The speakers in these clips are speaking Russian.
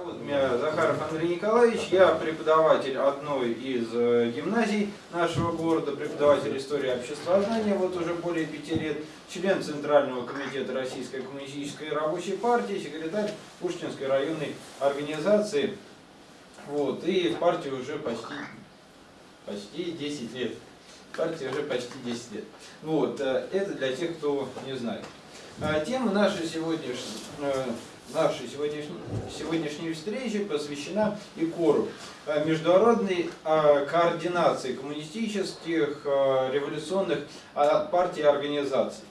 Зовут меня Захаров Андрей Николаевич, я преподаватель одной из э, гимназий нашего города, преподаватель истории обществознания вот уже более пяти лет, член Центрального комитета Российской коммунистической рабочей партии, секретарь Пушкинской районной организации, вот, и в партии уже почти, почти 10 лет. Партии уже почти 10 лет. Вот, э, это для тех, кто не знает. А тема нашей сегодняшней нашей сегодняшней, сегодняшней встречи посвящена ИКОРу, э, международной э, координации коммунистических, э, революционных партий и организаций.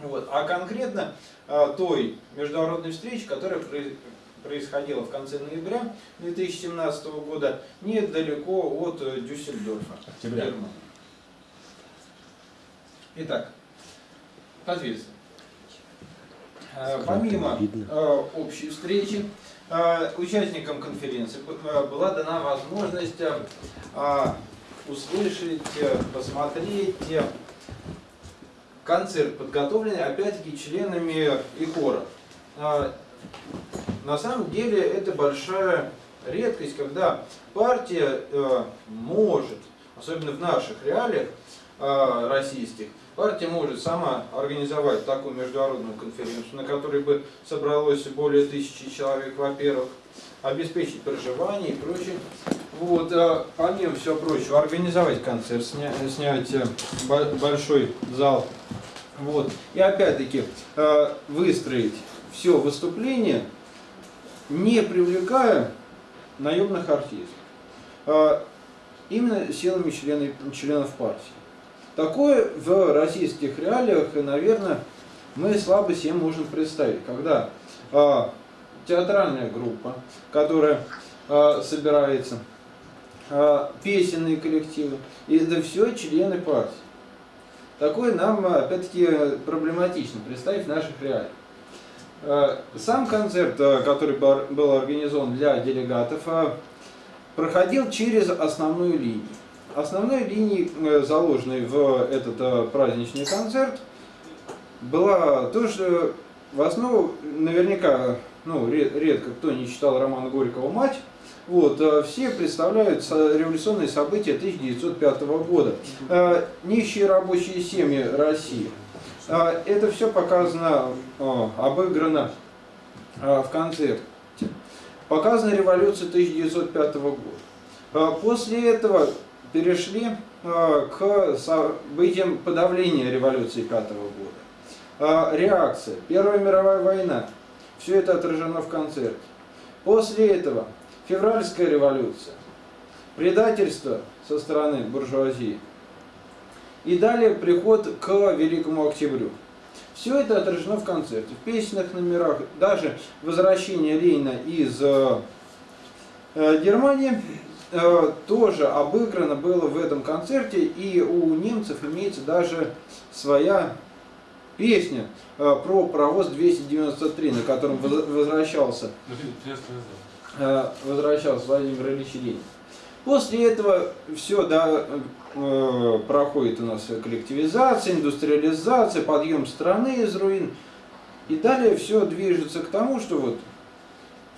Вот. А конкретно той международной встречи, которая происходила в конце ноября 2017 года, недалеко от Дюссельдорфа. Октября. Итак, соответственно, Э, помимо э, общей встречи, э, участникам конференции была дана возможность услышать, посмотреть концерт, подготовленный опять-таки членами ИКОРа. На самом деле это большая редкость, когда партия может, особенно в наших реалиях российских, Партия может сама организовать такую международную конференцию, на которой бы собралось более тысячи человек, во-первых, обеспечить проживание и прочее. Вот, а помимо всего прочего, организовать концерт, сня, снять э, большой зал. Вот. И опять-таки э, выстроить все выступление, не привлекая наемных артистов. Именно силами членов, членов партии. Такое в российских реалиях, наверное, мы слабо себе можем представить, когда э, театральная группа, которая э, собирается, э, песенные коллективы, и это все члены партии. Такое нам, опять-таки, проблематично представить в наших реалиях. Сам концерт, который был организован для делегатов, проходил через основную линию. Основной линией, э, заложенной в этот э, праздничный концерт, была тоже в основу, наверняка, ну, редко кто не читал роман Горького «Мать», вот, э, все представляют революционные события 1905 года. Нищие рабочие семьи России. Это все показано, обыграно в концерте. Показана революция 1905 года. После этого перешли э, к событиям подавления революции пятого года. Э, реакция. Первая мировая война. Все это отражено в концерте. После этого февральская революция. Предательство со стороны буржуазии. И далее приход к Великому Октябрю. Все это отражено в концерте, в песенных номерах, даже возвращение Ленина из э, Германии тоже обыграно было в этом концерте, и у немцев имеется даже своя песня э, про паровоз 293, на котором возвращался, э, возвращался Владимир Ильич Ленин. После этого все да, проходит у нас коллективизация, индустриализация, подъем страны из руин. И далее все движется к тому, что вот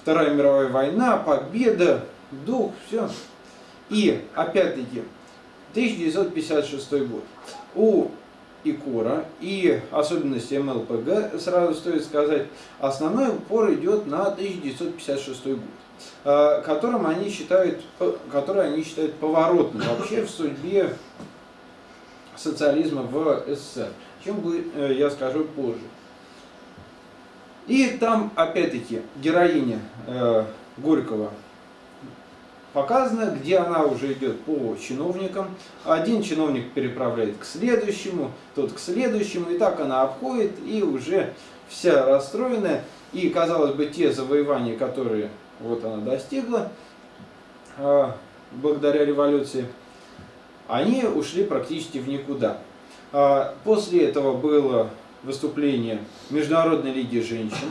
Вторая мировая война, победа, дух, все. И, опять-таки, 1956 год. У ИКОРа и особенности МЛПГ, сразу стоит сказать, основной упор идет на 1956 год, э, которым они считают, который они считают поворотным вообще в судьбе социализма в СССР, чем э, я скажу позже. И там, опять-таки, героиня э, Горького показано, где она уже идет по чиновникам. Один чиновник переправляет к следующему, тот к следующему, и так она обходит, и уже вся расстроенная. И, казалось бы, те завоевания, которые вот она достигла, а, благодаря революции, они ушли практически в никуда. А, после этого было выступление Международной лиги женщин,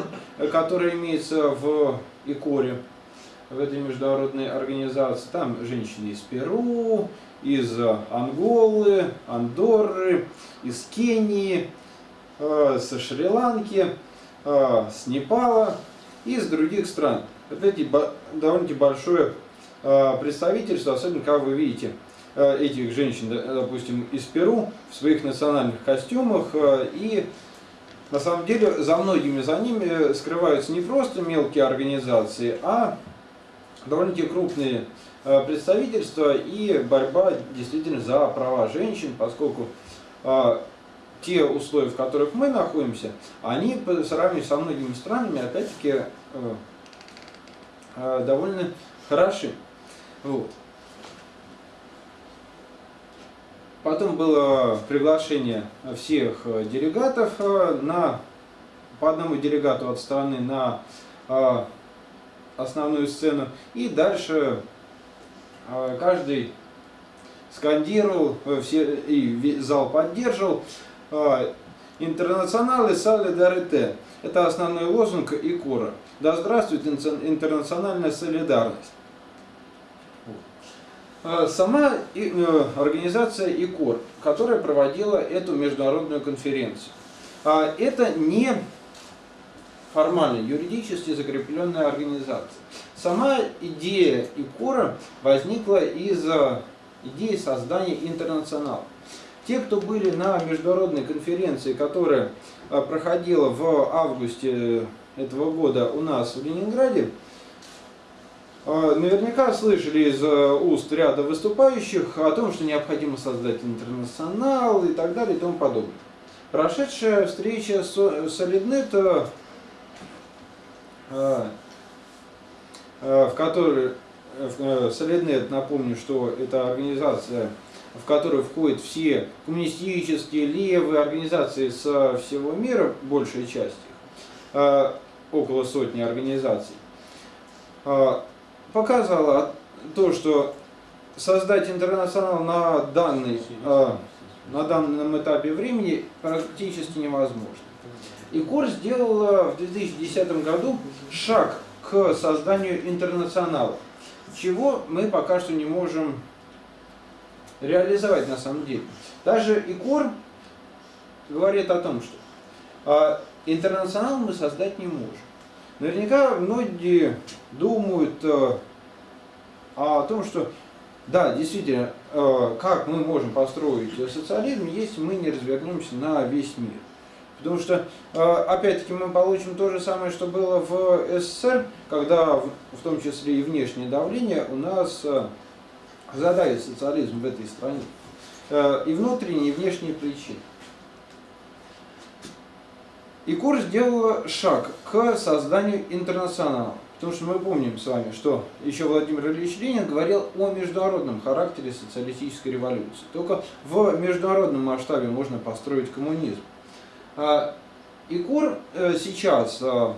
которая имеется в Икоре в этой международной организации. Там женщины из Перу, из Анголы, Андорры, из Кении, э, со Шри-Ланки, э, с Непала. из других стран. Вот эти довольно-таки большое представительство, особенно когда вы видите этих женщин, допустим, из Перу в своих национальных костюмах и на самом деле за многими за ними скрываются не просто мелкие организации, а довольно-таки крупные э, представительства и борьба действительно за права женщин, поскольку э, те условия, в которых мы находимся, они по сравнению со многими странами, опять-таки, э, довольно хороши. Вот. Потом было приглашение всех делегатов на, по одному делегату от страны на основную сцену. И дальше а, каждый скандировал, э, все, и зал поддерживал. А, Интернационалы солидарите. Это основной лозунг ИКОРа. Да здравствует интернациональная солидарность. А, сама э, организация ИКОР, которая проводила эту международную конференцию, это не формально, юридически закрепленная организация. Сама идея ИКОРа возникла из э, идеи создания интернационала. Те, кто были на международной конференции, которая э, проходила в августе этого года у нас в Ленинграде, э, наверняка слышали из уст ряда выступающих о том, что необходимо создать интернационал и так далее и тому подобное. Прошедшая встреча с Solidnet в которой э, Солиднет, напомню, что это организация, в которую входят все коммунистические, левые организации со всего мира, большая часть их, а, около сотни организаций, показала то, что создать интернационал на, данный, на данном этапе времени практически невозможно. И КОР сделала в 2010 году шаг к созданию интернационала, чего мы пока что не можем реализовать на самом деле. Даже ИКОР говорит о том, что а, интернационал мы создать не можем. Наверняка многие думают а, о том, что да, действительно, как мы можем построить социализм, если мы не развернемся на весь мир. Потому что, э, опять-таки, мы получим то же самое, что было в СССР, когда, в том числе и внешнее давление, у нас э, задавит социализм в этой стране. Э, и внутренние, и внешние причины. И курс сделала шаг к созданию интернационала. Потому что мы помним с вами, что еще Владимир Ильич Ленин говорил о международном характере социалистической революции. Только в международном масштабе можно построить коммунизм. А, ИКУР э, сейчас э,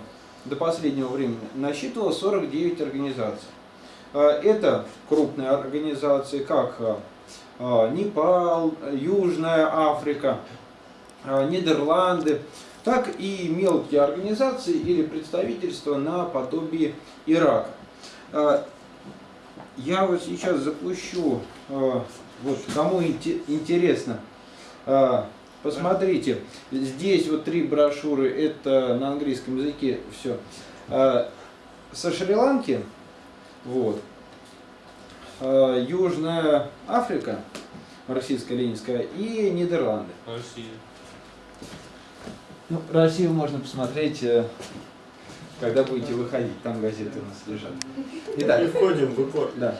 до последнего времени насчитывал 49 организаций. А, это крупные организации, как Непал, Южная Африка, Нидерланды, так и мелкие организации или представительства наподобие Ирака. А, я вот сейчас запущу, вот кому интересно, Посмотрите, здесь вот три брошюры, это на английском языке все. Со Шри-Ланки, вот, Южная Африка, марксистско-ленинская, и Нидерланды. Россия. Ну, Россию можно посмотреть, э, когда будете выходить, там газеты у нас лежат. Итак, Мы входим в упор. Да.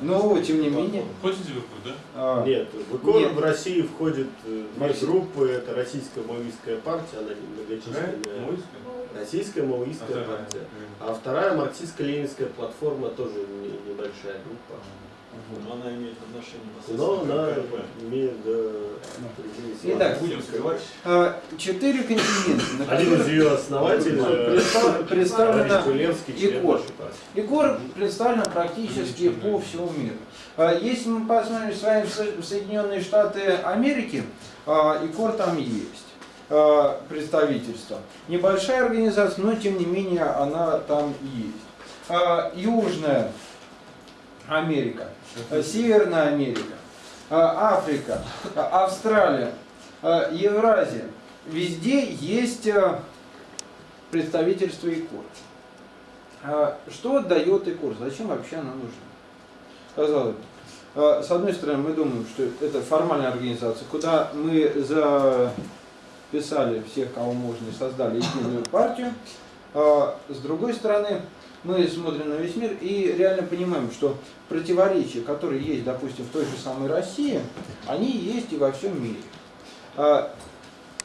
Но, тем не менее... Ходите в ИКО, да? А, нет, в ИКО в России входит э, две группы. Это Российская маоистская партия, она многочисленная. Российская маоистская партия. А вторая марксистско-ленинская платформа тоже небольшая группа. Но она имеет отношение Но она имеет, да, Итак, будем скрывать. А, четыре континента. Один из ее основателей представлен Егор. Егор представлен практически по всему миру. А, если мы посмотрим с вами в Соединенные Штаты Америки, Егор там есть представительство. Небольшая организация, но тем не менее она там есть. Южная Америка. Э, Северная Америка, э, Африка, э, Австралия, Евразия. Везде есть представительство ИКОР. Что дает ИКОР? Зачем вообще она нужна? Казалось бы. С одной стороны, мы думаем, что это формальная организация, куда мы записали всех, кого можно, и создали единую партию. С другой стороны, мы смотрим на весь мир и реально понимаем, что противоречия, которые есть, допустим, в той же самой России, они есть и во всем мире.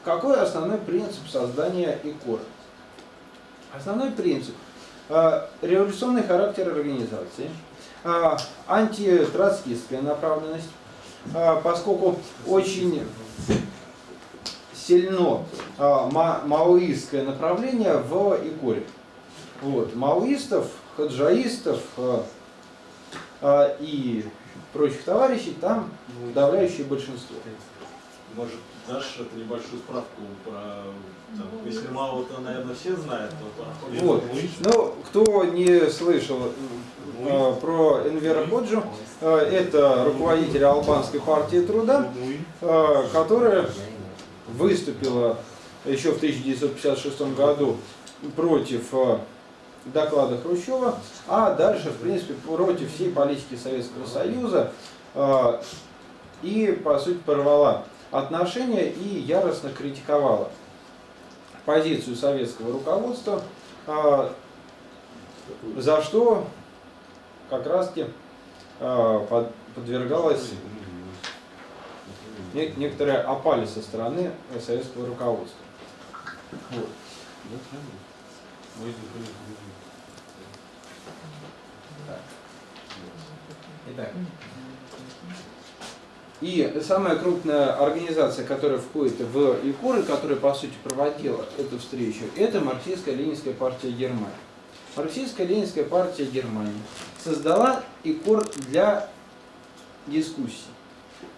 Какой основной принцип создания ИКОРа? Основной принцип а, – революционный характер организации, а, антитроцкистская направленность, а, поскольку очень сильно маоистское направление в ИКОРе. Вот. Маоистов, хаджаистов и прочих товарищей там подавляющее большинство. Может, дашь эту небольшую справку про... Там, если мало, то, наверное, все знают. То, вот. Ну, кто не слышал э, про Энвера Ходжу, э, это руководитель Албанской партии труда, э, которая выступила еще в 1956 году против э, доклада Хрущева, а дальше, в принципе, против всей политики Советского Союза э, и, по сути, порвала отношения и яростно критиковала позицию советского руководства, а, за что как раз-таки а, подвергалась некоторая опали со стороны советского руководства. Вот. Итак. И самая крупная организация, которая входит в ИКОР, и которая, по сути, проводила эту встречу, это Марксистско-Ленинская партия Германии. Марксистско-Ленинская партия Германии создала ИКОР для дискуссий.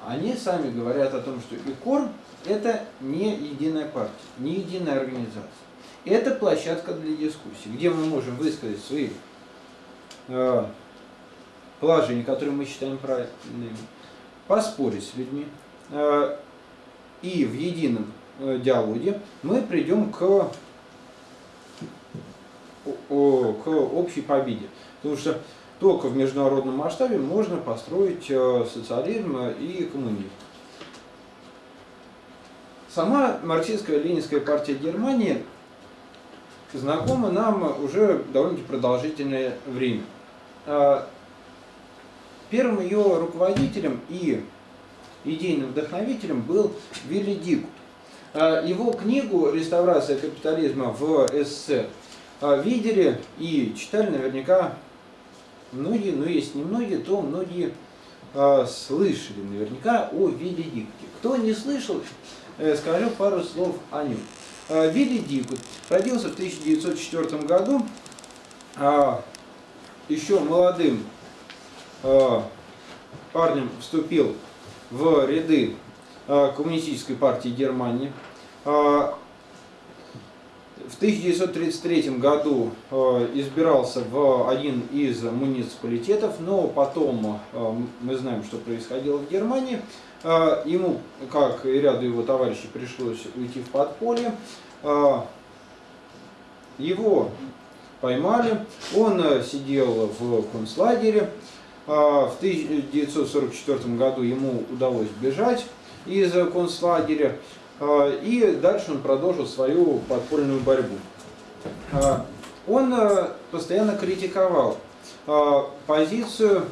Они сами говорят о том, что ИКОР – это не единая партия, не единая организация. Это площадка для дискуссий, где мы можем высказать свои положения, которые мы считаем правильными, поспорить с людьми, э, и в едином э, диалоге мы придем к, к общей победе. Потому что только в международном масштабе можно построить э, социализм и коммунизм. Сама марксистская ленинская партия Германии знакома нам уже довольно-таки продолжительное время. Первым ее руководителем и идейным вдохновителем был Вилли Дикут. А, его книгу «Реставрация капитализма в СССР» а, видели и читали наверняка многие, но если не многие, то многие а, слышали наверняка о Вилли Дикуте. Кто не слышал, э, скажу пару слов о нем. Вилли Дикут родился в 1904 году, еще молодым парнем вступил в ряды э, Коммунистической партии Германии. Э, в 1933 году избирался в один из муниципалитетов, но потом мы знаем, что происходило в Германии. Ему, как и ряду его товарищей, пришлось уйти в подполье. Его поймали, он сидел в концлагере. А, в 1944 году ему удалось бежать из концлагеря, а, и дальше он продолжил свою подпольную борьбу. А, он постоянно критиковал позицию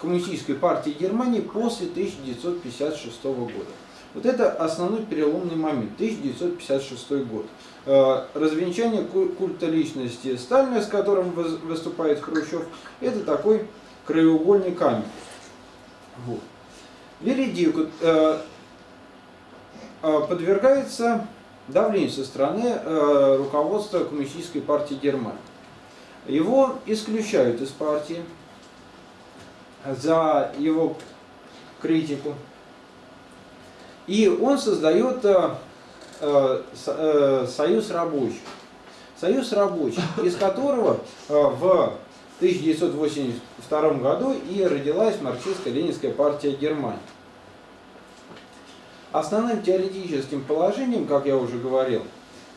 Коммунистической партии Германии после 1956 года. Вот это основной переломный момент, 1956 год. Э, развенчание культа личности Сталина, с которым выступает Хрущев, это такой краеугольный камень. Вот. Веридик э, э, подвергается давлению со стороны руководства Коммунистической партии Германии. Его исключают из партии за его критику. И он создает союз рабочих. Союз рабочих, из которого э, в 1982 году и родилась марксистско-ленинская партия Германии. Основным теоретическим положением, как я уже говорил,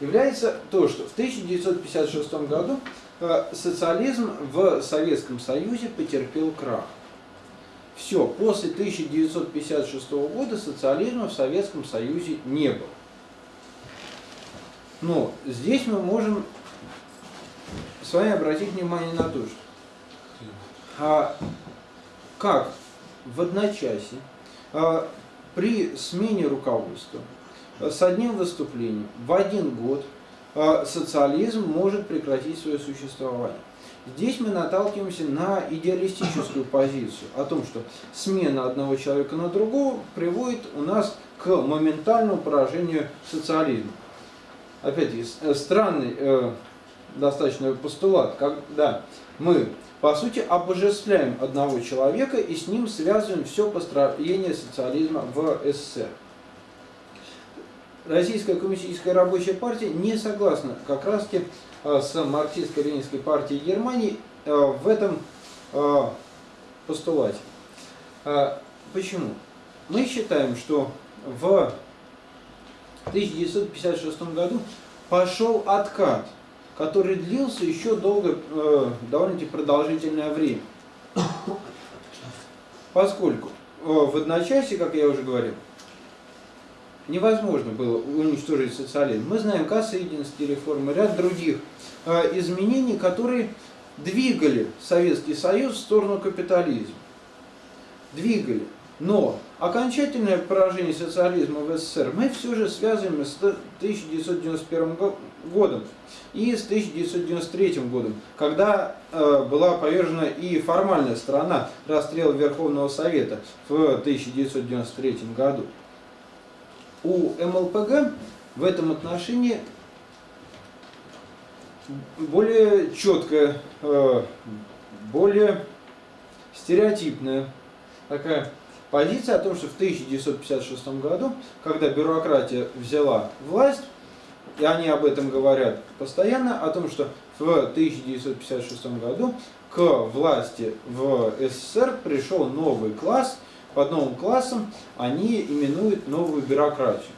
является то, что в 1956 году э, социализм в Советском Союзе потерпел крах. Все, после 1956 года социализма в Советском Союзе не было. Но здесь мы можем с вами обратить внимание на то, что а, как в одночасье а, при смене руководства а, с одним выступлением в один год а, социализм может прекратить свое существование. Здесь мы наталкиваемся на идеалистическую позицию о том, что смена одного человека на другого приводит у нас к моментальному поражению социализма. Опять-таки, э, странный э, достаточно постулат, когда мы, по сути, обожествляем одного человека и с ним связываем все построение социализма в СССР. Российская коммунистическая рабочая партия не согласна как раз-таки э, с марксистско-ленинской партией Германии э, в этом постулате. Почему? Мы считаем, что в 1956 году пошел откат, который длился еще долго, довольно-таки продолжительное время. Поскольку в одночасье, как я уже говорил, невозможно было уничтожить социализм. Мы знаем кассоединские реформы, ряд других э, изменений, которые двигали Советский Союз в сторону капитализма. Двигали. Но окончательное поражение социализма в СССР мы все же связываем с 1991 годом и с 1993 годом, когда э, была повержена и формальная сторона расстрела Верховного Совета в 1993 году. У МЛПГ в этом отношении более четкая, э, более стереотипная такая позиция о том, что в 1956 году, когда бюрократия взяла власть, и они об этом говорят постоянно, о том, что в 1956 году к власти в СССР пришел новый класс – под новым классом они именуют новую бюрократию.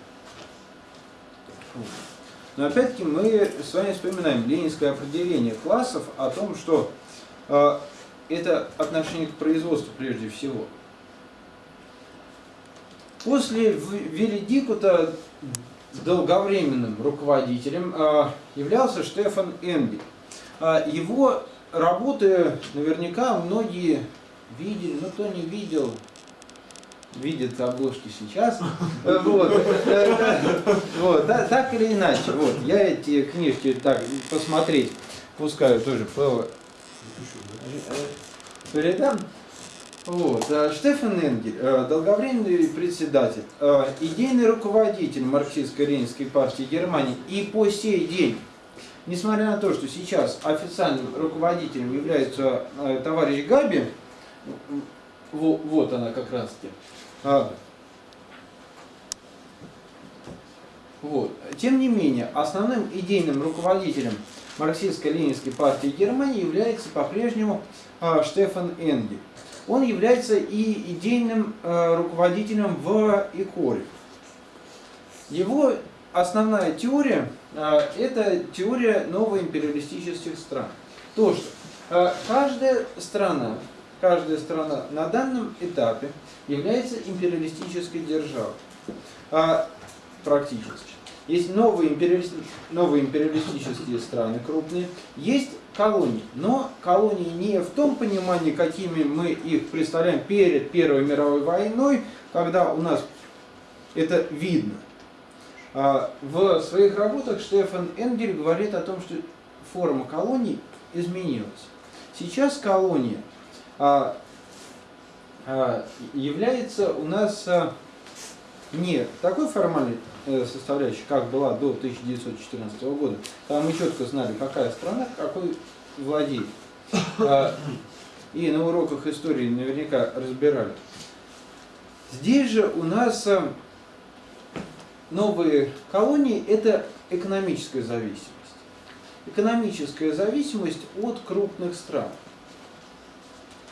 Но опять-таки мы с вами вспоминаем ленинское определение классов о том, что э, это отношение к производству прежде всего. После Велидикута долговременным руководителем э, являлся Штефан Энгель. Э, его работы наверняка многие видели, но кто не видел, видит обложки сейчас. Вот, вот так или иначе. Вот, я эти книжки так посмотреть пускаю тоже передам. Вот. А Штефан Энгель, э, долговременный председатель, э, идейный руководитель марксистско-ленинской партии Германии и по сей день, несмотря на то, что сейчас официальным руководителем является э, товарищ Габи, вот она как раз таки. Вот. Тем не менее, основным идейным руководителем марксистско-ленинской партии Германии является по-прежнему Штефан Энгель. Он является и идейным а, руководителем в ИКОРе. Его основная теория а, – это теория новоимпериалистических стран. То, что а, каждая страна каждая страна на данном этапе является империалистической державой. Практически. Есть новые, империалисти... новые империалистические страны крупные, есть колонии. Но колонии не в том понимании, какими мы их представляем перед Первой мировой войной, когда у нас это видно. А в своих работах Штефан Энгель говорит о том, что форма колоний изменилась. Сейчас колония а, а, является у нас не такой формальной э, составляющей, как была до 1914 года. Там мы четко знали, какая страна какой владеет. И на уроках истории наверняка разбирали. Здесь же у нас новые колонии – это экономическая зависимость. Экономическая зависимость от крупных стран.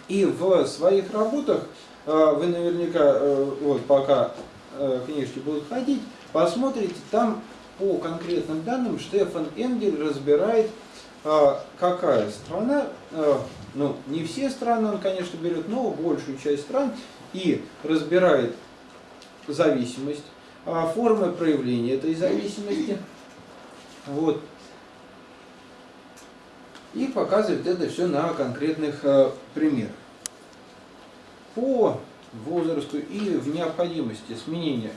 И в своих работах э, вы наверняка, э, вот пока э, книжки будут ходить, посмотрите, там по конкретным данным Штефан Энгель разбирает, а, какая страна, а, ну не все страны он, конечно, берет, но большую часть стран, и разбирает зависимость, а, формы проявления этой зависимости. Вот. И показывает это все на конкретных примерах. По возрасту и в необходимости сменения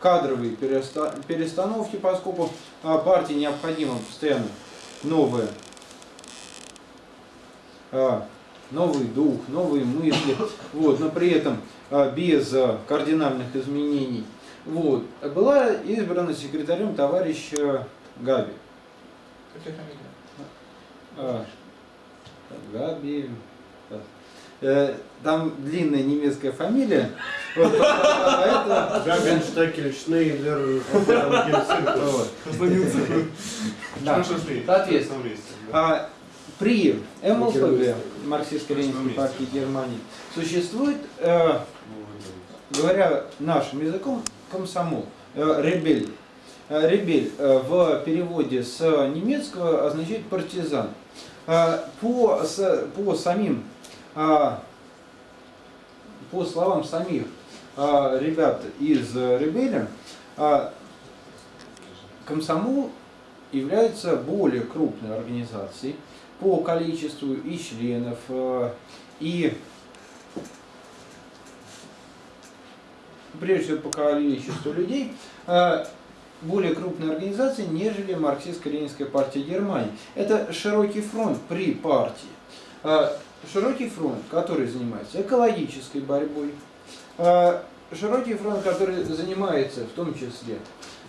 кадровые перестановки, поскольку э, партии необходимо постоянно новое, э, новый дух, новые мысли, вот, но при этом э, без кардинальных изменений. Вот. Была избрана секретарем товарищ Габи. А, Габи. Э, там длинная немецкая фамилия. Вот, поэтому... Габенштекель, Шнейдер, да. Соответственно, а, при МЛПГ, марксистско-ленинской партии Германии, существует, э, говоря нашим языком, комсомол, э, ребель. Ребель в переводе с немецкого означает партизан. По, по самим а, по словам самих а, ребят из Ребеля, а, комсомол является более крупной организацией по количеству и членов, и прежде всего по количеству людей, более крупной организацией, нежели марксистско-ленинская партия Германии. Это широкий фронт при партии широкий фронт, который занимается экологической борьбой, а, широкий фронт, который занимается в том числе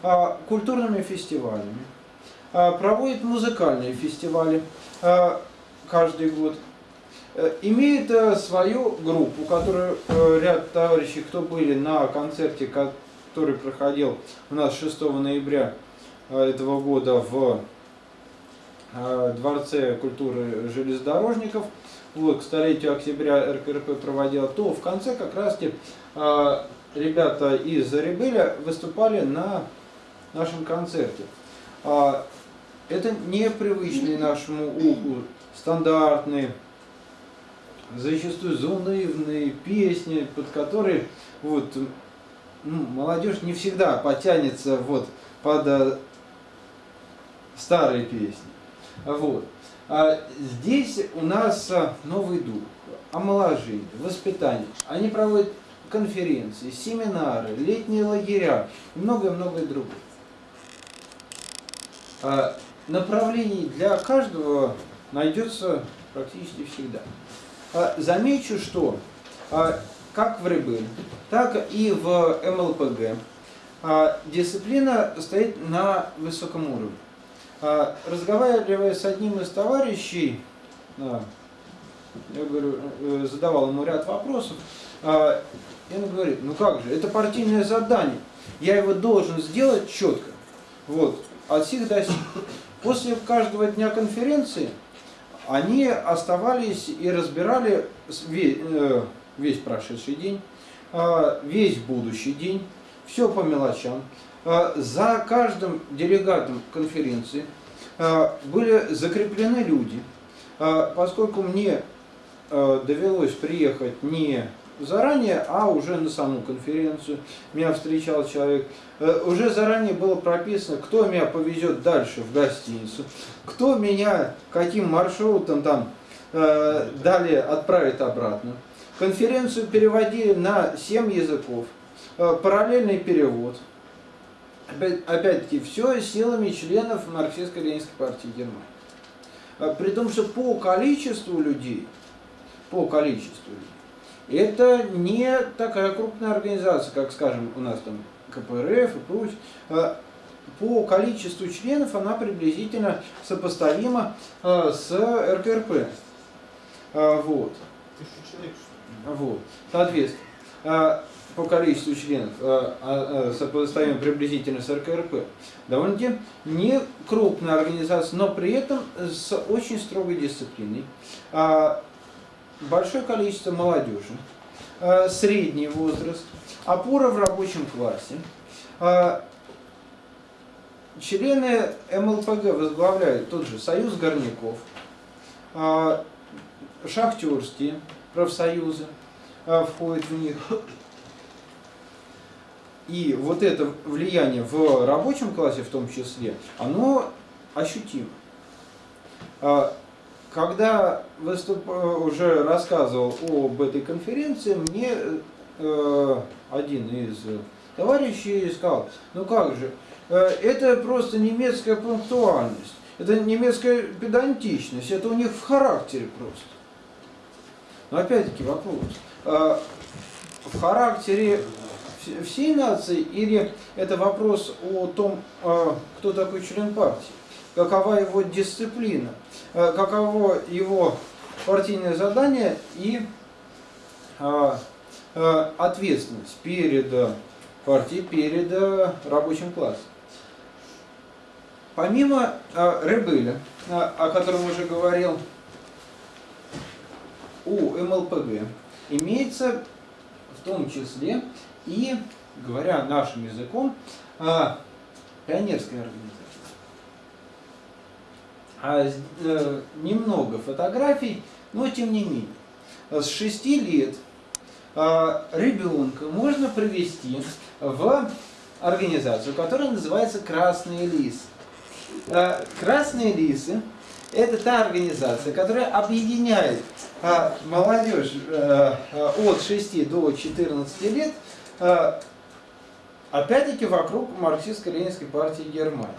а, культурными фестивалями, а, проводит музыкальные фестивали каждый год, э, имеет э, свою группу, которую э, ряд товарищей, кто были на концерте, который проходил у нас 6 ноября этого года в Дворце культуры железнодорожников, к столетию октября РКРП проводила, то в конце как раз э, ребята из Ребеля выступали на нашем концерте. А, это непривычные нашему уху, стандартные, зачастую заунывные песни, под которые вот, ну, молодежь не всегда потянется вот, под а, старые песни. Вот. А здесь у нас а, новый дух, омоложение, воспитание. Они проводят конференции, семинары, летние лагеря и многое-многое другое. А направлений для каждого найдется практически всегда. Замечу, что как в РБ, так и в МЛПГ дисциплина стоит на высоком уровне. А, разговаривая с одним из товарищей, я говорю, э, задавал ему ряд вопросов, а, и он говорит, ну как же, это партийное задание, я его должен сделать четко, вот, от сих до сих. После каждого дня конференции они оставались и разбирали весь, э, весь прошедший день, а, весь будущий день, все по мелочам. А, за каждым делегатом конференции а, были закреплены люди. А, поскольку мне довелось приехать не заранее, а уже на саму конференцию. Меня встречал человек. Уже заранее было прописано, кто меня повезет дальше в гостиницу, кто меня каким маршрутом там далее отправит обратно. Конференцию переводили на 7 языков, параллельный перевод опять-таки, все силами членов марксистско-ленинской партии Германии. А, при том, что по количеству людей, по количеству людей, это не такая крупная организация, как, скажем, у нас там КПРФ и прочее. А, по количеству членов она приблизительно сопоставима а, с РКРП. Вот. Вот. Соответственно, по количеству членов э, а, э, сопоставим приблизительно с РКРП, довольно-таки не крупная организация, но при этом с очень строгой дисциплиной. А, большое количество молодежи, э, средний возраст, опора в рабочем классе, члены МЛПГ возглавляют тот же Союз горняков, а, шахтерские профсоюзы а, входят в них. И вот это влияние в рабочем классе в том числе, оно ощутимо. А, когда выступ... уже рассказывал об этой конференции, мне э, один из товарищей сказал, ну как же, э, это просто немецкая пунктуальность, это немецкая педантичность, это у них в характере просто. Но опять-таки вопрос, э, в характере всей нации или это вопрос о том, э, кто такой член партии, какова его дисциплина, каково его партийное задание и ответственность перед партии перед рабочим классом. Помимо Ребеля, о котором уже говорил, у МЛПГ имеется в том числе и, говоря нашим языком, пионерская организация. А, немного фотографий, но тем не менее. С шести лет ребенка можно привести в организацию, которая называется «Красные лисы». Э, «Красные лисы» – это та организация, которая объединяет э, молодежь э, от 6 до 14 лет, опять-таки вокруг марксистско-ленинской партии Германии.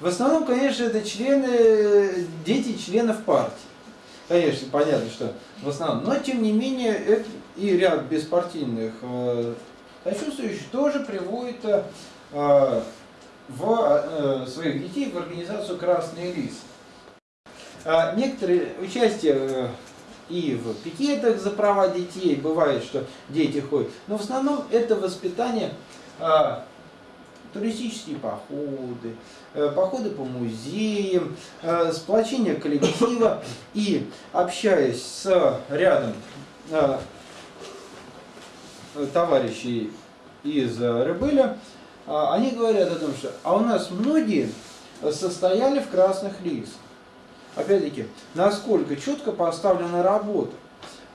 В основном, конечно, это члены, дети членов партии. Конечно, понятно, что в основном. Но, тем не менее, это и ряд беспартийных сочувствующих тоже приводит э, в э, своих детей в организацию «Красный лис». А некоторые участие э, и в пикетах за права детей, бывает, что дети ходят, но в основном это воспитание а, туристические походы, походы по музеям, сплочение коллектива и общаясь с рядом товарищей из Рыбыля, а, они говорят о том, что а у нас многие состояли в красных лицах. Опять-таки, насколько четко поставлена работа.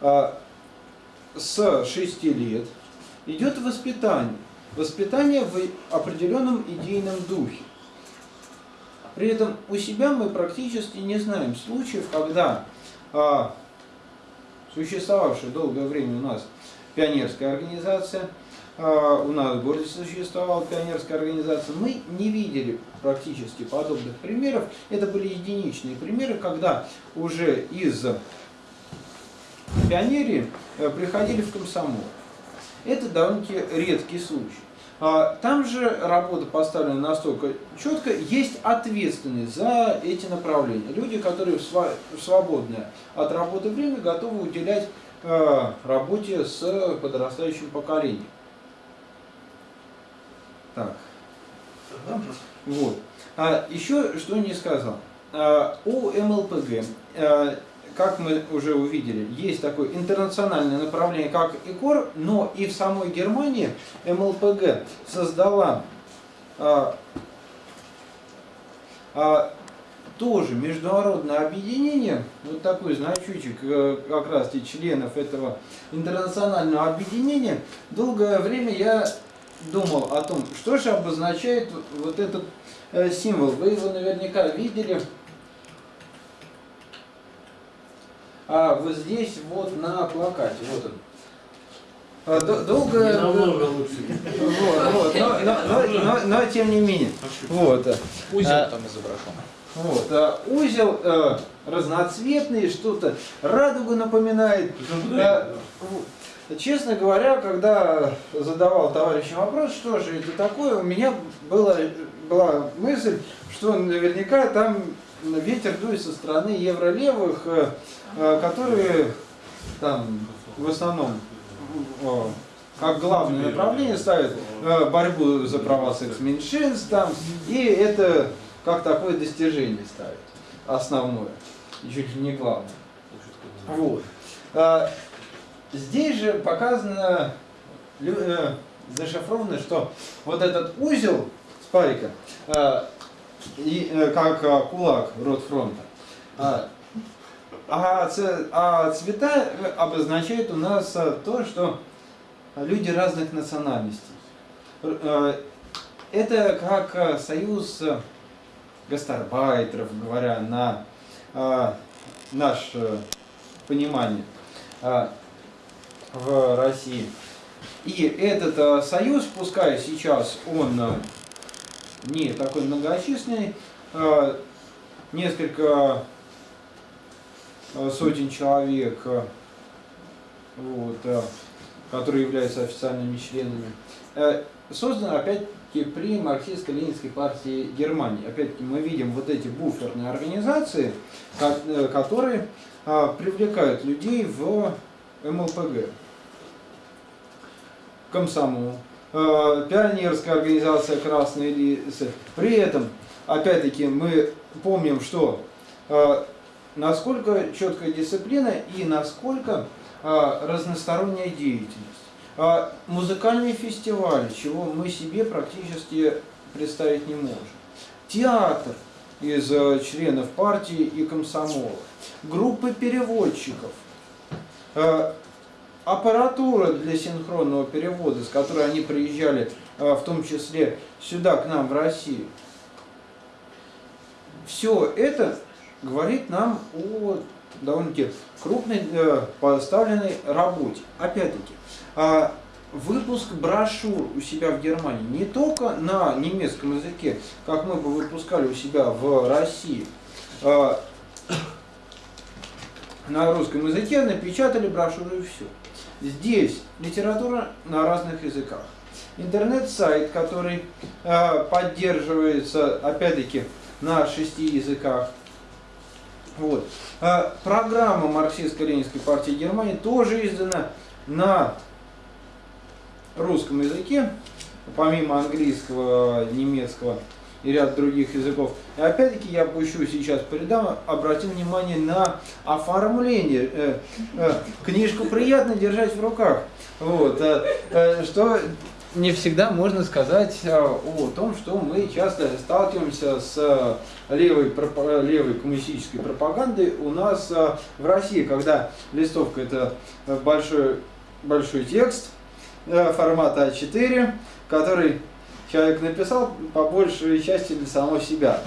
А, с 6 лет идет воспитание. Воспитание в определенном идейном духе. При этом у себя мы практически не знаем случаев, когда а, существовавшая долгое время у нас пионерская организация, у нас в городе существовала пионерская организация. Мы не видели практически подобных примеров. Это были единичные примеры, когда уже из пионерии э, приходили в комсомол. Это довольно-таки редкий случай. А, там же работа поставлена настолько четко, есть ответственность за эти направления. Люди, которые в свободное от работы время готовы уделять э, работе с подрастающим поколением. Так. Вот. А еще что не сказал. А, у МЛПГ, а, как мы уже увидели, есть такое интернациональное направление, как ИКОР, но и в самой Германии МЛПГ создала а, а, тоже международное объединение, вот такой значочек э, как раз и членов этого интернационального объединения, долгое время я думал о том, что же обозначает вот этот э, символ. Вы его наверняка видели. А вот здесь вот на плакате, вот он. А, долго... намного лучше. Вот, вот, но, но, но, но, но тем не менее. Вот. Узел а, там изображен. Вот, а, узел а, разноцветный, что-то радугу напоминает. А, Честно говоря, когда задавал товарищам вопрос, что же это такое, у меня была, была мысль, что наверняка там ветер дует со стороны евролевых, э, э, которые там в основном как главное направление ставят э, борьбу за права секс-меньшинств там, и это как такое достижение ставят, основное, чуть ли не главное. Вот. Здесь же показано, э, зашифровано, что вот этот узел спарика, э, э, как э, кулак Ротфронта. А, а, ц- а цвета э, обозначают у нас то, что люди разных национальностей. Это как союз гастарбайтеров, говоря на наше понимание э, в России. И этот э, союз, пускай сейчас он э, не такой многочисленный, э, несколько сотен человек, вот, которые являются официальными членами, э, создан опять-таки при марксистско-ленинской партии Германии. Опять-таки мы видим вот эти буферные организации, э, которые привлекают людей в МЛПГ. Комсомол, э, пионерская организация «Красные лисы». При этом, опять-таки, мы помним, что э, насколько четкая дисциплина и насколько э, разносторонняя деятельность. Музыкальные фестивали, чего мы себе практически представить не можем. Театр из членов партии и комсомола. Группы переводчиков. Э, аппаратура для синхронного перевода, с которой они приезжали, э, в том числе сюда, к нам, в Россию. Все это говорит нам о довольно-таки крупной э, поставленной работе. Опять-таки, выпуск брошюр у себя в Германии не только на немецком языке, как мы бы выпускали у себя в России, на русском языке напечатали брошюры и все. Здесь литература на разных языках. Интернет-сайт, который э, поддерживается, опять-таки, на шести языках. Вот. А программа марксистско-ленинской партии Германии тоже издана на русском языке, помимо английского, немецкого и ряд других языков. И опять-таки я пущу сейчас по рядам, обратим внимание на оформление. Э, э, книжку приятно держать в руках. Вот, э, э, что не всегда можно сказать э, о том, что мы часто сталкиваемся с э, левой, левой коммунистической пропагандой у нас в России, когда листовка это большой, большой текст формата А4, который человек написал по большей части для самого себя.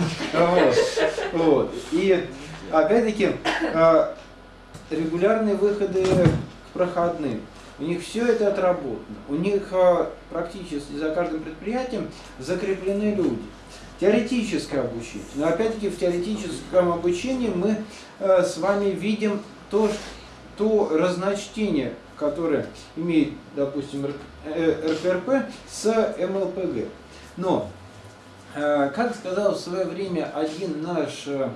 Вот. И опять-таки э, регулярные выходы к проходным. У них все это отработано. У них э, практически за каждым предприятием закреплены люди. Теоретическое обучение. Но опять-таки в теоретическом обучении мы э, с вами видим то, ш- то разночтение, которое имеет, допустим, Р- э, РКРП с МЛПГ. Но, э, как сказал в свое время один наш э,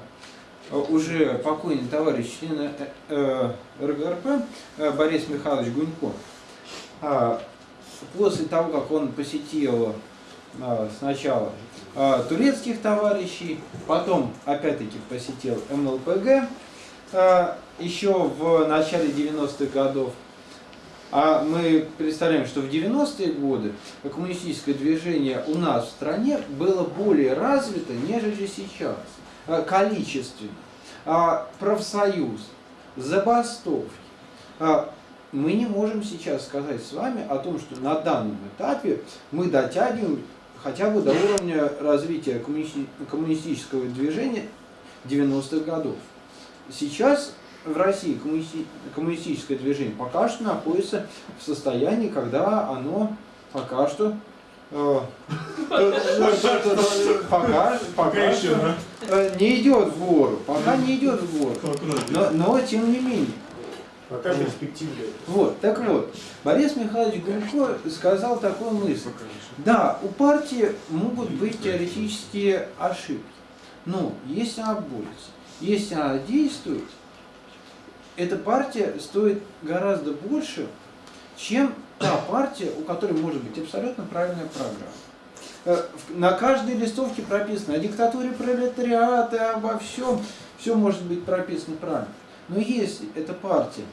уже покойный товарищ член РГРП Борис Михайлович Гунько, после того, как он посетил сначала турецких товарищей, потом опять-таки посетил МЛПГ еще в начале 90-х годов, а мы представляем, что в 90-е годы коммунистическое движение у нас в стране было более развито, нежели сейчас, а, количественно. А, Профсоюз, забастовки. А, Мы не можем сейчас сказать с вами о том, что на данном этапе мы дотягиваем хотя бы до уровня развития коммунисти- коммунистического движения 90-х годов. Сейчас в России коммунисти- коммунистическое движение пока что находится в состоянии, когда оно пока что э, пока, пока еще, э, не идет в гору, пока не идет в гору. Но, но тем не менее. Пока перспективы. Вот, так вот, Борис Михайлович Гунько сказал такую мысль. Да, у партии могут быть теоретические ошибки, но если она борется, если она действует, эта партия стоит гораздо больше, чем та партия, у которой может быть абсолютно правильная программа. Э, На каждой листовке прописано о диктатуре пролетариата, обо всем, все может быть прописано правильно. Но если эта партия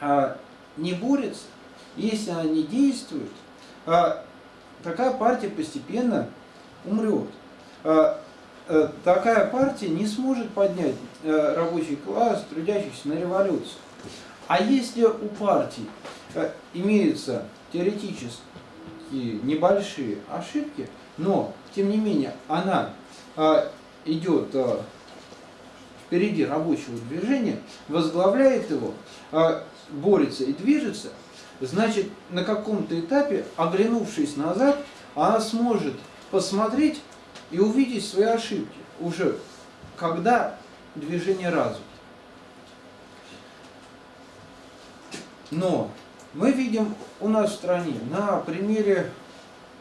а, не борется, если она не действует, а, такая партия постепенно умрет. Э, такая партия не сможет поднять э, рабочий класс, трудящихся на революцию. А если у партии э, имеются теоретически небольшие ошибки, но, тем не менее, она идет впереди рабочего движения, возглавляет его, борется и движется, значит, на каком-то этапе, оглянувшись назад, она сможет посмотреть и увидеть свои ошибки уже, когда движение развито. Но мы видим у нас в стране на примере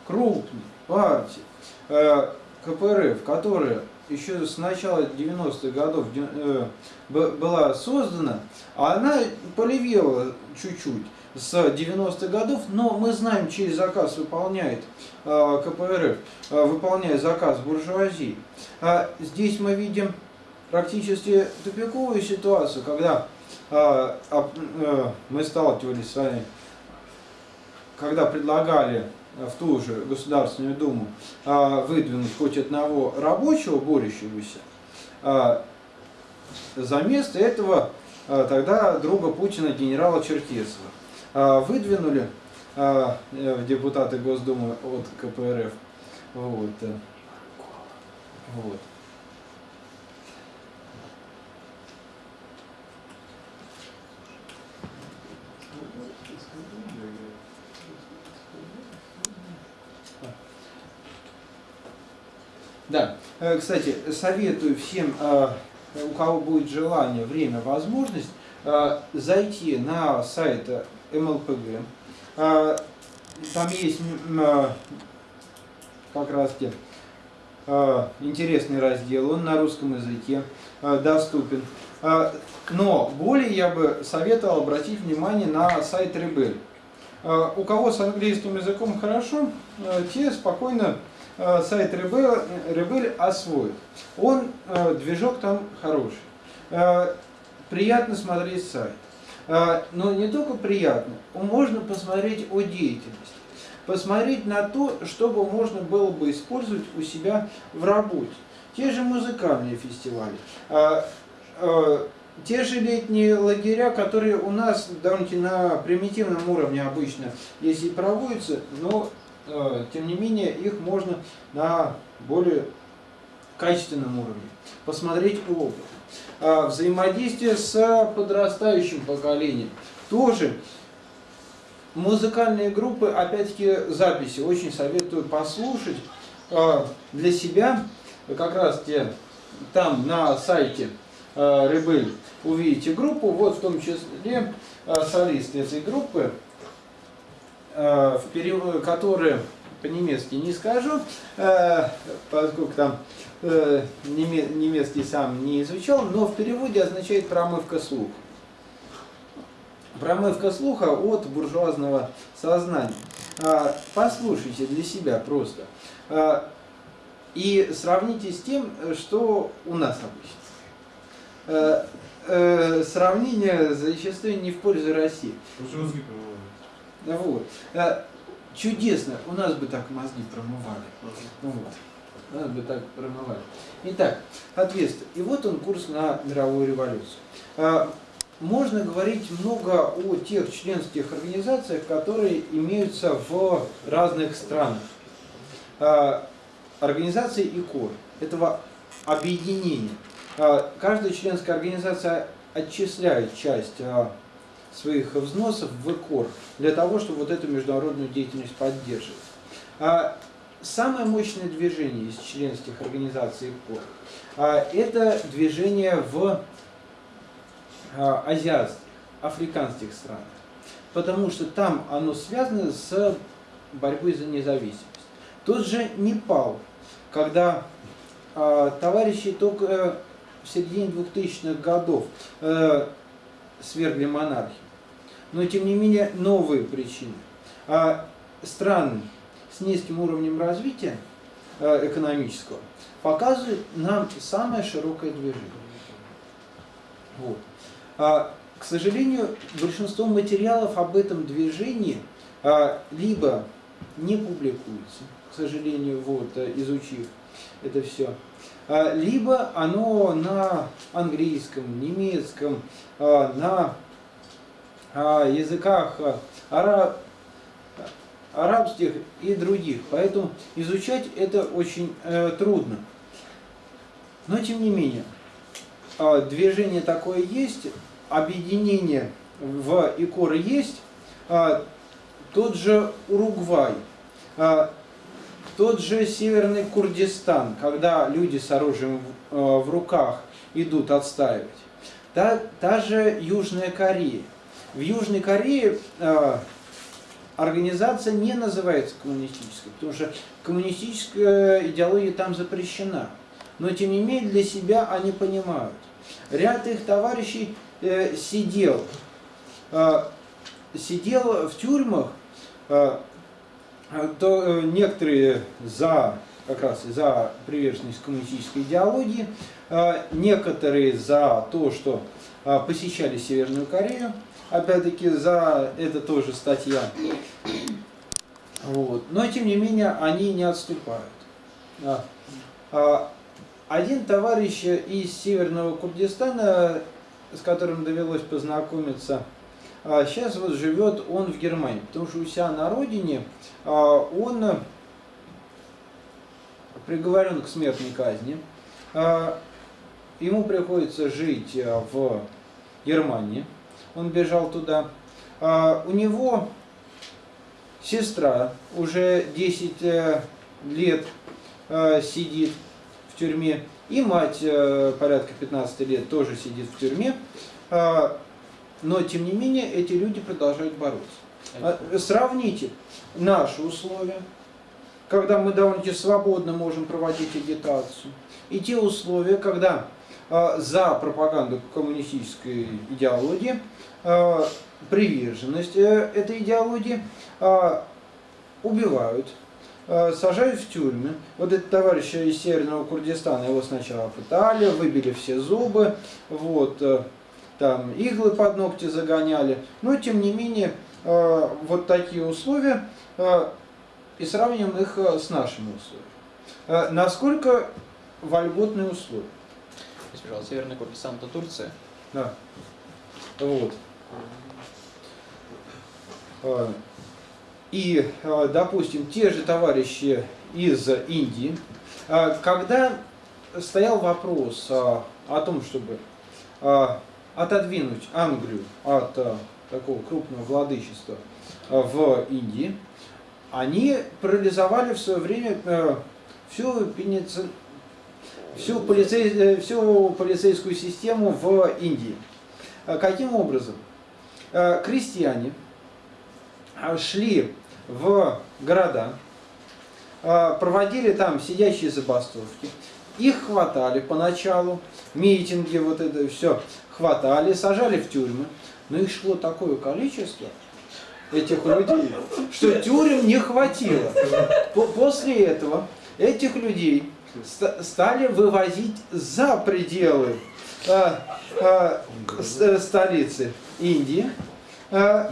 крупной партии э, КПРФ, которая еще с начала 90-х годов э, была создана, она полевела чуть-чуть с 90-х годов, но мы знаем, чей заказ выполняет э, КПРФ, э, выполняет заказ буржуазии. А здесь мы видим практически тупиковую ситуацию, когда мы сталкивались с вами, когда предлагали в ту же Государственную Думу э, выдвинуть хоть одного рабочего, борющегося, э, за место этого э, тогда друга Путина генерала Черкесова. А, выдвинули а, э, депутаты Госдумы от КПРФ. Вот. Э, вот. Да, э, кстати, советую всем, у кого будет желание, время, возможность, зайти на сайт МЛПГ. Там есть как раз те интересный раздел, он на русском языке доступен. Но более я бы советовал обратить внимание на сайт Rebel. У кого с английским языком хорошо, те спокойно сайт Rebel, Rebel освоят. Он, движок там хороший. Приятно смотреть сайт. Но не только приятно, можно посмотреть о деятельности, посмотреть на то, чтобы можно было бы использовать у себя в работе. Те же музыкальные фестивали, те же летние лагеря, которые у нас довольно на примитивном уровне обычно, если проводятся, но тем не менее их можно на более качественном уровне посмотреть опыт. А, взаимодействие с подрастающим поколением. Тоже музыкальные группы, опять-таки записи, очень советую послушать а, для себя. Как раз те там на сайте Рыбель увидите группу, вот в том числе солисты этой группы, которые по-немецки не скажу, поскольку там э, немецкий сам не изучал, но в переводе означает промывка слуха. Промывка слуха от буржуазного сознания. Послушайте для себя просто. И сравните с тем, что у нас обычно. Э, сравнение зачастую не в пользу России. Вот. Чудесно, у нас бы так мозги промывали. Вот. Нас бы так промывали. Итак, ответствие. И вот он курс на мировую революцию. А, можно говорить много о тех членских организациях, которые имеются в разных странах. А, организации ИКОР, этого объединения. Каждая членская организация отчисляет часть своих взносов в ИКОР для того, чтобы вот эту международную деятельность поддерживать. А самое мощное движение из членских организаций ИКОР а, это движение в а, азиатских, африканских странах. Потому что там оно связано с борьбой за независимость. Тот же Непал, когда а, товарищи только в середине 2000-х годов э, свергли монархию, но тем не менее новые причины. А страны с низким уровнем развития э, экономического показывают нам самое широкое движение. Вот. А, к сожалению, большинство материалов об этом движении а, либо не публикуется, к сожалению, вот, э, изучив это все, а, либо оно на английском, немецком, а, на а, языках араб, арабских и других. Поэтому изучать это очень э, трудно. Но тем не менее, движение такое есть, объединение в икоры есть, тот же Уругвай, тот же Северный Курдистан, когда люди с оружием в, э, в руках идут отстаивать. Та, та же Южная Корея. В Южной Корее э, организация не называется коммунистической, потому что коммунистическая идеология там запрещена. Но тем не менее для себя они понимают. Ряд их товарищей э, сидел, э, сидел в тюрьмах, э, то э, некоторые за как раз за приверженность коммунистической идеологии, а, некоторые за то, что а, посещали Северную Корею, опять-таки за это тоже статья. Вот. Но тем не менее они не отступают. Один товарищ из Северного Курдистана, с которым довелось познакомиться, сейчас вот живет он в Германии, потому что у себя на родине а, он приговорен к смертной казни. А, ему приходится жить в Германии. Он бежал туда. А, у него сестра уже 10 э, лет сидит в тюрьме. И мать порядка 15 лет тоже сидит в тюрьме. Но, тем не менее, эти люди продолжают бороться. Сравните наши условия, когда мы довольно-таки свободно можем проводить агитацию, и те условия, когда э, за пропаганду коммунистической идеологии, э, приверженность э, этой идеологии э, убивают, сажают в тюрьмы. Вот этот товарищ из Северного Курдистана, его сначала пытали, выбили все зубы, вот, э, там иглы под ногти загоняли, но тем не менее вот такие условия и сравним их э, с нашими условиями. Насколько вольготные условия? Если, пожалуйста, Северный Курдистан это Турция? Да. Вот. И, допустим, те же товарищи из Индии, когда стоял вопрос о том, чтобы отодвинуть Англию от такого крупного владычества в Индии, они парализовали в свое время всю, пеници... всю, полицей... Э, всю полицейскую систему в Индии. Э, каким образом? Крестьяне шли в города, проводили там сидящие забастовки, их хватали поначалу, митинги, вот это все хватали, сажали в тюрьмы, но их шло такое количество, этих людей, что тюрем не хватило. После этого этих людей стали вывозить за пределы а, а, столицы Индии. А,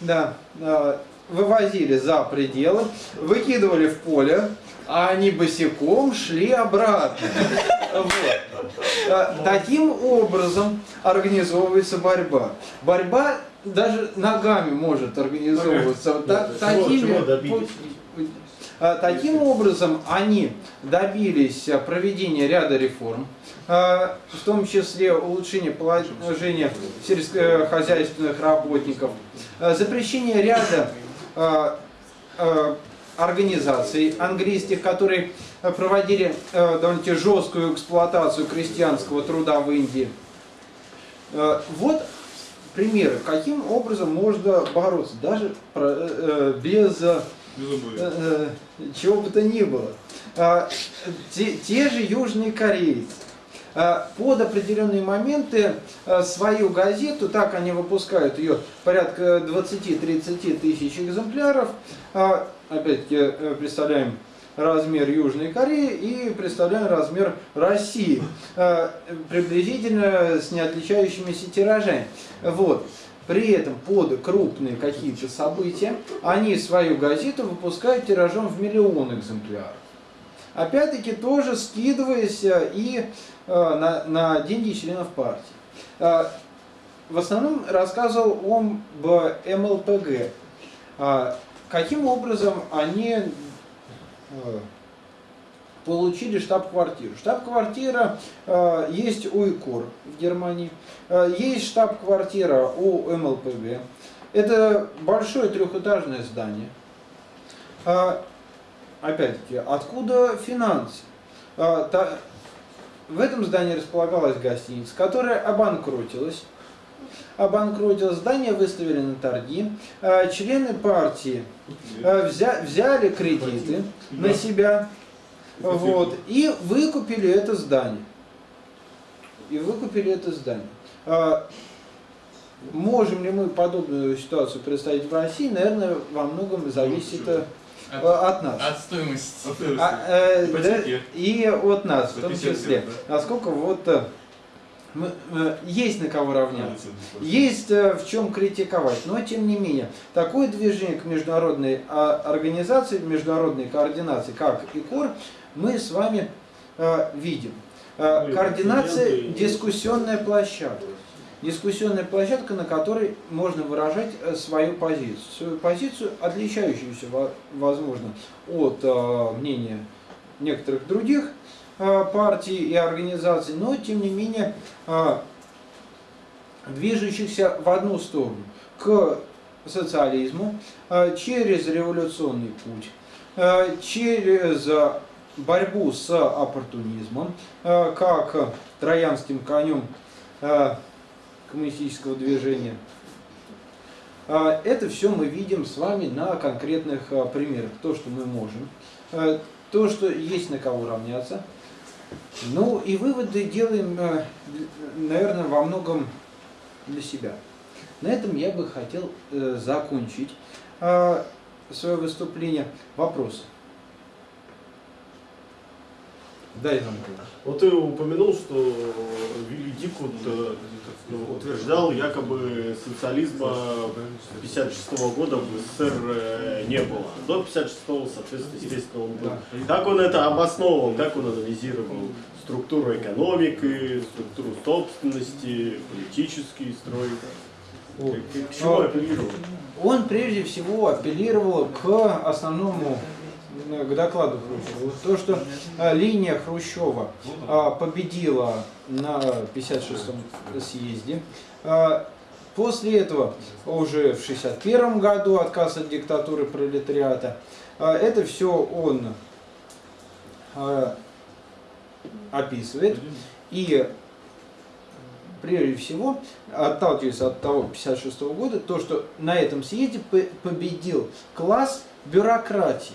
да, а, вывозили за пределы, выкидывали в поле, а они босиком шли обратно. Вот. А, таким образом организовывается борьба. Борьба даже ногами может организовываться. Такими, а, таким образом они добились проведения ряда реформ, а, в том числе улучшения положения сельскохозяйственных работников, запрещение ряда организаций английских, которые проводили довольно жесткую эксплуатацию крестьянского труда в Индии. Вот примеры, каким образом можно бороться, даже э, э, без э, э, чего бы то ни было. А, те, те же южные корейцы а, под определенные моменты а, свою газету, так они выпускают ее порядка 20-30 тысяч экземпляров, опять-таки представляем размер Южной Кореи и представляем размер России, э, приблизительно с неотличающимися тиражами. Вот. При этом под крупные какие-то события они свою газету выпускают тиражом в миллион экземпляров. опять-таки тоже скидываясь э, и э, на, на деньги членов партии. Э, в основном рассказывал он об МЛПГ. Каким образом они получили штаб-квартиру. Штаб-квартира э, есть у ИКОР в Германии, э, есть штаб-квартира у МЛПГ. Это большое трехэтажное здание. Э, опять-таки, откуда финансы? Э, та, в этом здании располагалась гостиница, которая обанкротилась. Обанкротилось здание, выставили на торги. Э, члены партии э, взя, взяли кредиты на себя вот, и выкупили это здание. И выкупили это здание. А, можем ли мы подобную ситуацию представить в России? Наверное, во многом зависит От, от нас. от стоимости. А, э, да, и от нас в том 50 числе. лет, Насколько вот э, мы, э, есть на кого равняться. Есть э, в чем критиковать, но тем не менее, такое движение к международной а, организации, международной координации, как ИКОР, мы с вами э, видим. Э, Ну Координация дискуссионная площадка. Дискуссионная площадка, на которой можно выражать э, свою позицию. Свою позицию, отличающуюся, во- возможно, от э, мнения некоторых других э, партий и организаций, но тем не менее э, движущихся в одну сторону, к социализму, э, через революционный путь, э, через борьбу с оппортунизмом, э, как троянским конем э, коммунистического движения. Э, Это все мы видим с вами на конкретных примерах. То, что мы можем, то, что есть на кого равняться. Ну и выводы делаем, наверное, во многом для себя. На этом я бы хотел закончить свое выступление. Вопросы? Да, Иван Николаевич. Вот ты упомянул, что Великут э, ну, утверждал, якобы социализма 1956 года в СССР э, не было. До 1956, соответственно, естественно, он был. Как он это обосновывал, как он анализировал структуру экономики, структуру собственности, политический строй? К, чему А, апеллировал? Он прежде всего апеллировал к основному, к докладу Хрущева. То, что э, линия Хрущева э, победила на 56-м съезде. Э, После этого, уже в 61 году, отказ от диктатуры пролетариата, э, это все он э, описывает. И прежде всего, отталкиваясь от того 56 года, то, что на этом съезде по- победил класс бюрократии.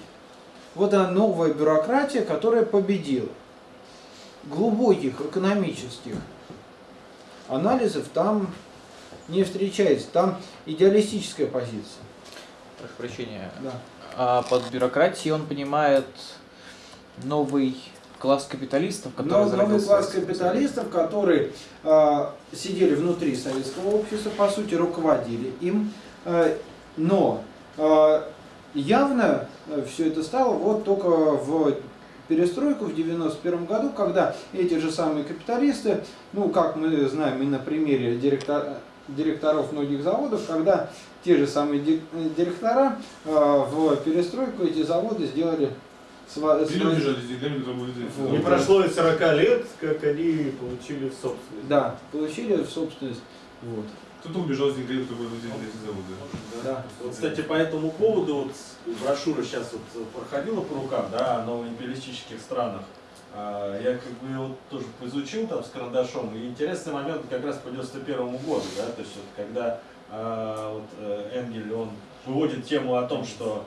Вот она новая бюрократия, которая победила. Глубоких экономических анализов там не встречается, там идеалистическая позиция. Прошу прощения. Да. А под бюрократией он понимает новый класс капиталистов, который Но новый класс капиталистов, которые э, сидели внутри советского общества, по сути, руководили им, э, но э, явно все это стало вот только в перестройку в 91 году, когда эти же самые капиталисты, ну, как мы знаем и на примере директор- директоров многих заводов, когда те же самые ди- директора э, в перестройку эти заводы сделали сва- Вот. Не прошло и 40 лет, как они получили в собственность. Да, получили в собственность. Вот. Кто-то убежал с которые были на эти заводы. Да. Вот, кстати, по этому поводу вот брошюра сейчас вот проходила по рукам, да, о новоимпериалистических странах. А, Я как бы вот тоже поизучил там с карандашом, и интересный момент как раз по 91 году, да, то есть вот когда а, вот, э, Энгель, он выводит тему о том, что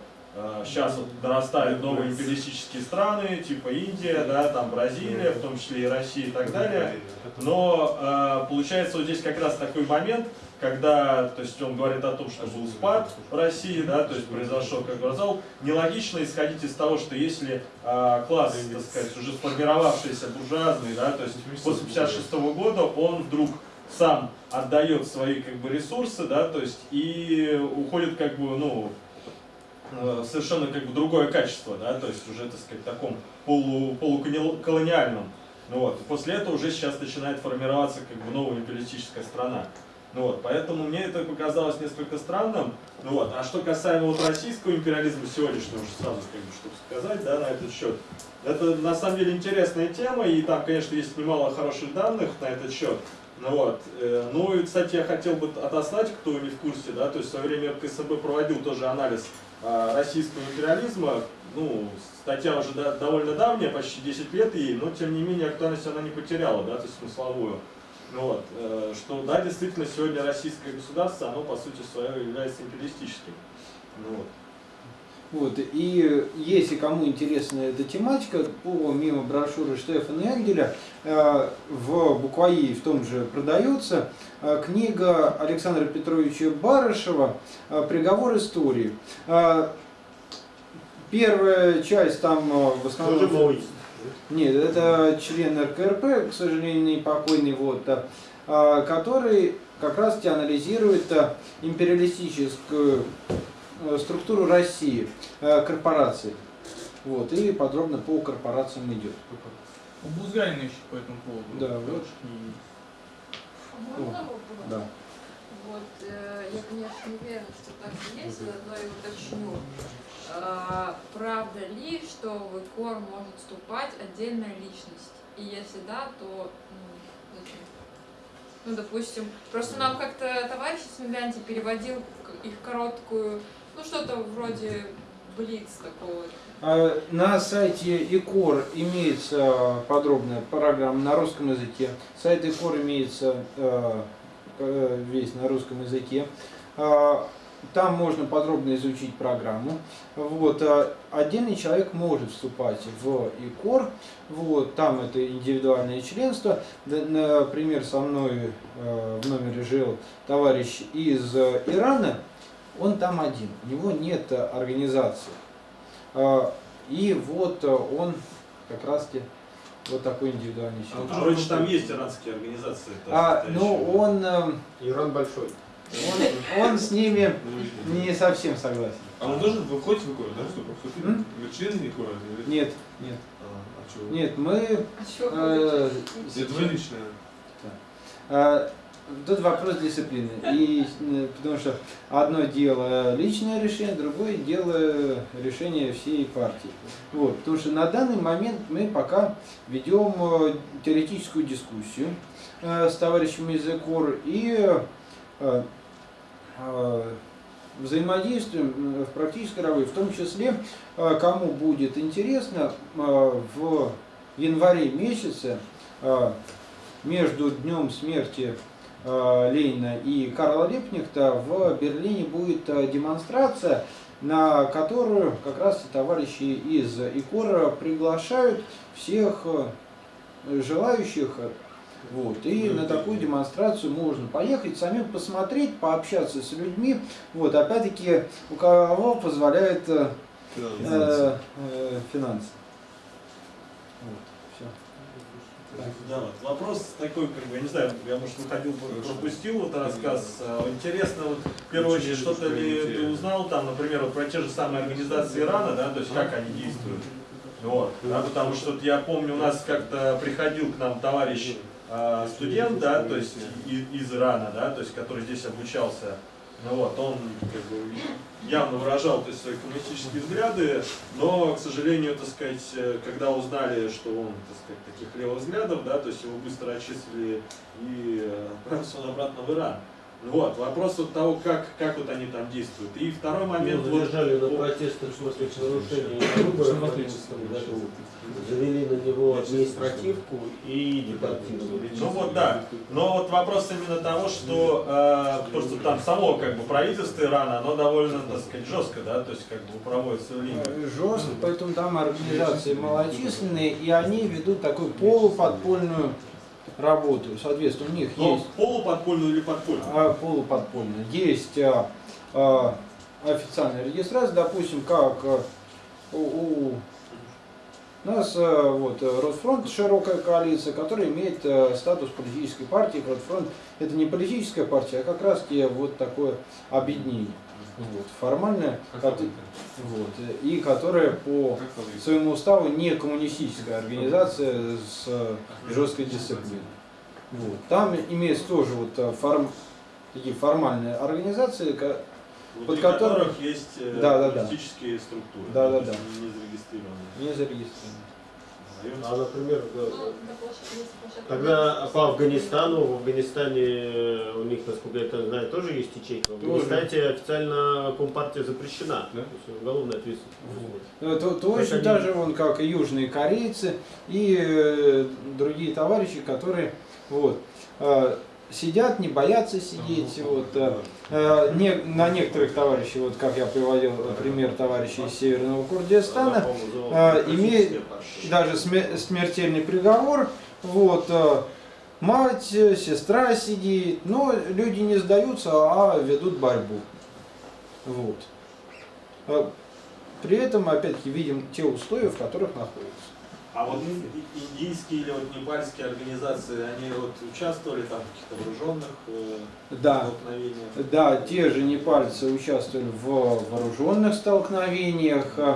сейчас вот дорастают новые империалистические страны, типа Индия, да, там Бразилия, в том числе и Россия и так далее. Но получается вот здесь как раз такой момент, когда, то есть он говорит о том, что был спад в России, да, то есть произошел, как сказал, нелогично исходить из того, что если э, класс, так сказать, уже сформировавшийся буржуазный, да, то есть после 56 года он вдруг сам отдает свои как бы ресурсы, да, то есть и уходит как бы, ну, э, совершенно как бы другое качество, да, то есть уже, так сказать, таком полу, полуколониальном. Ну вот, после этого уже сейчас начинает формироваться как бы новая империалистическая страна. Ну вот, поэтому мне это показалось несколько странным. Ну вот, а что касаемо вот российского империализма сегодняшнего, уже сразу бы, чтобы сказать, да, на этот счет, это на самом деле интересная тема, и там, конечно, есть немало хороших данных на этот счет. Ну вот, э, ну и, кстати, я хотел бы отослать, кто не в курсе, да, то есть в свое время РКСБ проводил тоже анализ а, российского империализма, ну, статья уже довольно давняя, почти 10 лет ей, но тем не менее актуальность она не потеряла, да, то есть смысловую. Вот, э, что да, действительно, сегодня российское государство, оно по сути своей является империалистическим. Ну вот. Вот, и если кому интересна эта тематика, по мимо брошюры Штефана Энгеля э, в Букваи в том же продается э, книга Александра Петровича Барышева «Приговор истории». Первая часть там в основном... Нет, это член РКРП, к сожалению, не покойный, вот, который как раз анализирует империалистическую Э, структуру России, э, корпорации. Вот, и подробно по корпорациям идет. У Бузгарина еще по этому поводу. Да, вот. Можно вопрос? Да. Вот, э, я, конечно, не уверена, что так и есть, но я уточню. Э, правда ли, что в ИКОР может вступать отдельная личность? И если да, то ну, зачем? Ну, допустим, просто нам как-то товарищ Смеганти переводил их короткую ну, что-то вроде Блиц такого. А, на сайте ИКОР имеется подробная программа на русском языке. Сайт ИКОР имеется весь на русском языке. А, там можно подробно изучить программу. Вот. А отдельный человек может вступать в ИКОР. Вот. Там это индивидуальное членство. Например, со мной э, в номере жил товарищ из Ирана он там один, у него нет э, организации. А, и вот э, он как раз таки вот такой индивидуальный человек. А, вроде там есть иранские организации. А, ну он... Э, Иран большой. Он, он с ними не совсем согласен. А он должен выходить в икор, да? Что, Вы члены икора? Нет, нет. А, а что? Нет, мы... А э, Это вы личное. А, Тут вопрос дисциплины. И, э, потому что одно дело личное решение, другое дело решение всей партии. Вот, потому что на данный момент мы пока ведем э, теоретическую дискуссию э, с товарищами из ЭКОР и взаимодействуем в практической работе, в том числе, кому будет интересно, в январе месяце между днем смерти Э, Ленина и Карла Липнихта в Берлине будет э, демонстрация, на которую как раз товарищи из ИКОРа приглашают всех э, желающих. Вот. И на такую демонстрацию можно поехать, самим посмотреть, пообщаться с людьми. Вот. Опять-таки, у кого позволяет э, э, финансы. Да, вот вопрос такой, как бы, я не знаю, я, может, выходил, пропустил вот рассказ. А, интересно, вот, в первую очередь, что-то ли ты узнал там, например, вот про те же самые организации Ирана, да, то есть как они действуют? Вот, да, потому что я помню, у нас как-то приходил к нам товарищ э, студент, да, то есть из, Ирана, да, то есть который здесь обучался ну вот, он как бы, явно выражал то есть, свои коммунистические взгляды, но, к сожалению, так сказать, когда узнали, что он так сказать, таких левых взглядов, да, то есть его быстро отчислили и отправился он обратно в Иран. Вот, вопрос от того, как, как вот они там действуют. И второй момент... Его задержали вот, на протестах против нарушения выборов завели на него административку и депортировали. Ну вот да, но вот вопрос именно того, что э, просто там само как бы правительство Ирана, оно довольно, так сказать, жестко, да, то есть как бы проводит свою линию. Жестко, поэтому там организации малочисленные, и они ведут такую полуподпольную работу. Соответственно, у них Но есть... Полуподпольную или подпольную? А, полуподпольную. Есть а, а, официальная регистрация, допустим, как а, у, у нас а, вот, Росфронт широкая коалиция, которая имеет а, статус политической партии. Росфронт это не политическая партия, а как раз вот такое объединение. Вот, формальная, вот, и которая по своему уставу не коммунистическая организация с жесткой дисциплиной. Вот. Там имеется тоже вот э, форм- такие формальные организации, под которым- которых есть э, Да, да, да. политические структуры. Да, да, да. Не зарегистрированные. не зарегистрированы. А, например, Ну, да, Тогда Минска, по Афганистану, в Афганистане э, у них, насколько я это знаю, тоже есть ячейка. В. Афганистане официально компартия запрещена. Да? То есть уголовная ответственность. Э, То, точно они- так же, вон, как и южные корейцы и э, другие товарищи, которые вот, э, сидят, не боятся сидеть. Вот, э, э, не, на некоторых товарищей, вот как я приводил пример товарищей из Северного Курдистана, а, имеет даже сме- смертельный приговор. Вот, э, мать, э, сестра сидит, но люди не сдаются, а ведут борьбу. Вот. Э, При этом, опять-таки, видим те условия, в которых находятся. А вот индийские или вот непальские организации, они вот участвовали там в каких-то вооруженных э, Да, столкновениях? да, те же непальцы участвовали в вооруженных столкновениях, э,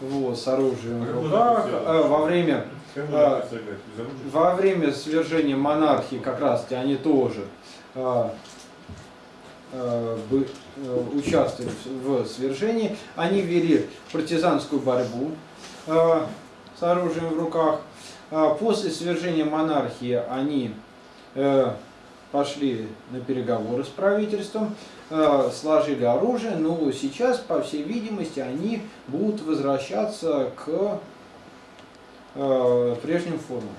вот, с оружием в как можно руках, э, во время А? Во время свержения монархии как раз таки они тоже а, а, бы- участвовали в в свержении. Они вели партизанскую борьбу а, с оружием в руках. А После свержения монархии они э, пошли на переговоры с правительством, э, сложили оружие, но сейчас, по всей видимости, они будут возвращаться к э, прежним формам.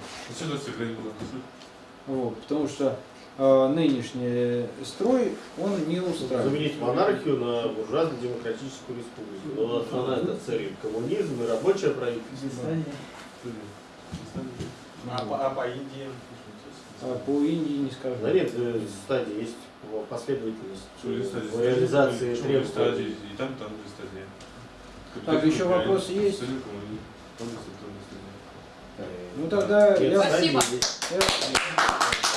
Ну? Вот, потому что нынешний строй, он не устраивает. Заменить монархию на буржуазно-демократическую республику. Ну, основная это цель коммунизм и рабочее правительство. А, по, а по Индии? А по Индии не скажу. Да нет, э, стадии есть по- последовательность стадии? реализации стадии? требований. И там, там две стадии. Так, еще вопросы есть? стадия. Ну тогда Нет, я... Спасибо. я-